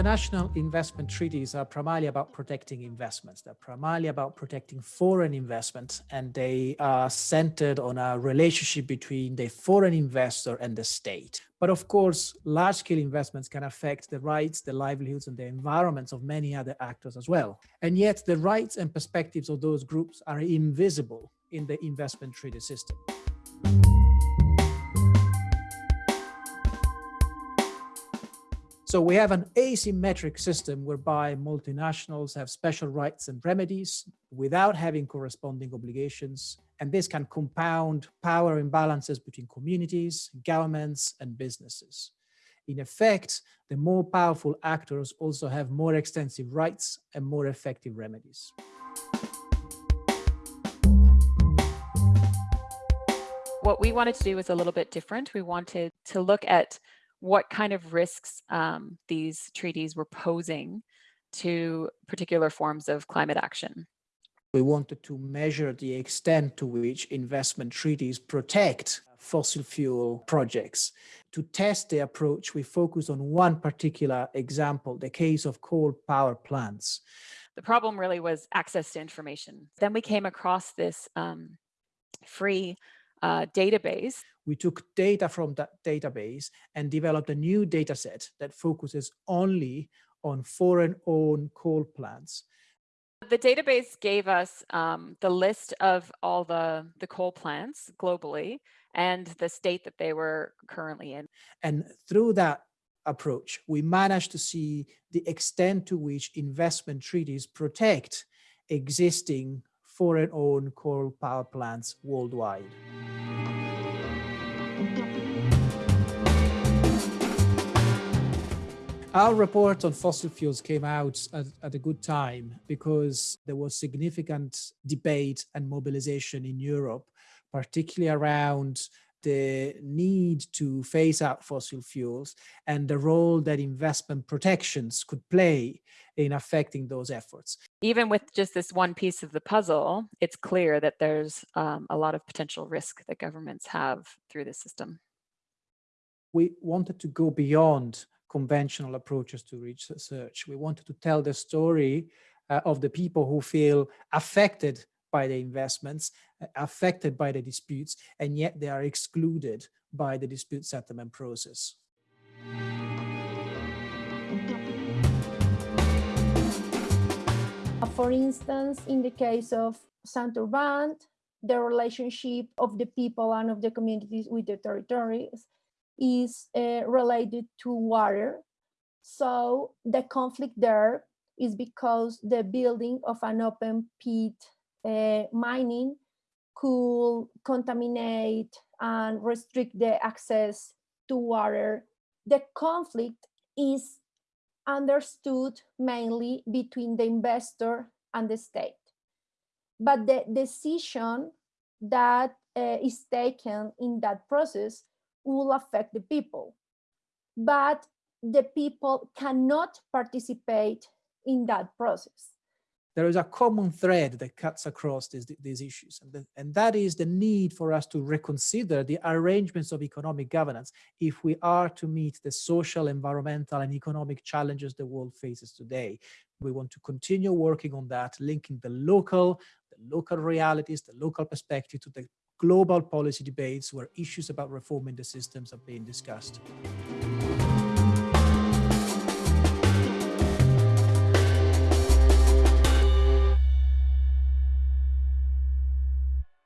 International investment treaties are primarily about protecting investments. They're primarily about protecting foreign investments, and they are centered on a relationship between the foreign investor and the state. But of course, large-scale investments can affect the rights, the livelihoods, and the environments of many other actors as well. And yet the rights and perspectives of those groups are invisible in the investment treaty system. So we have an asymmetric system whereby multinationals have special rights and remedies without having corresponding obligations. And this can compound power imbalances between communities, governments, and businesses. In effect, the more powerful actors also have more extensive rights and more effective remedies. What we wanted to do was a little bit different. We wanted to look at what kind of risks um, these treaties were posing to particular forms of climate action. We wanted to measure the extent to which investment treaties protect fossil fuel projects. To test the approach, we focused on one particular example, the case of coal power plants. The problem really was access to information. Then we came across this um, free uh, database. We took data from that database and developed a new data set that focuses only on foreign-owned coal plants. The database gave us um, the list of all the, the coal plants globally and the state that they were currently in. And through that approach, we managed to see the extent to which investment treaties protect existing foreign-owned coal power plants worldwide. Our report on fossil fuels came out at, at, a good time because there was significant debate and mobilization in Europe, particularly around the need to phase out fossil fuels and the role that investment protections could play in affecting those efforts. Even with just this one piece of the puzzle, it's clear that there's um, a lot of potential risk that governments have through this system. We wanted to go beyond conventional approaches to research. We wanted to tell the story uh, of the people who feel affected by the investments, uh, affected by the disputes, and yet they are excluded by the dispute settlement process. For instance, in the case of Santurbán, the relationship of the people and of the communities with the territories is uh, related to water. So the conflict there is because the building of an open pit uh, mining could contaminate and restrict the access to water. The conflict is understood mainly between the investor and the state. But the decision that uh, is taken in that process will affect the people. But the people cannot participate in that process there is a common thread that cuts across these, these issues. And, the, and that is the need for us to reconsider the arrangements of economic governance if we are to meet the social, environmental, and economic challenges the world faces today. We want to continue working on that, linking the local, the local realities, the local perspective to the global policy debates where issues about reforming the systems are being discussed.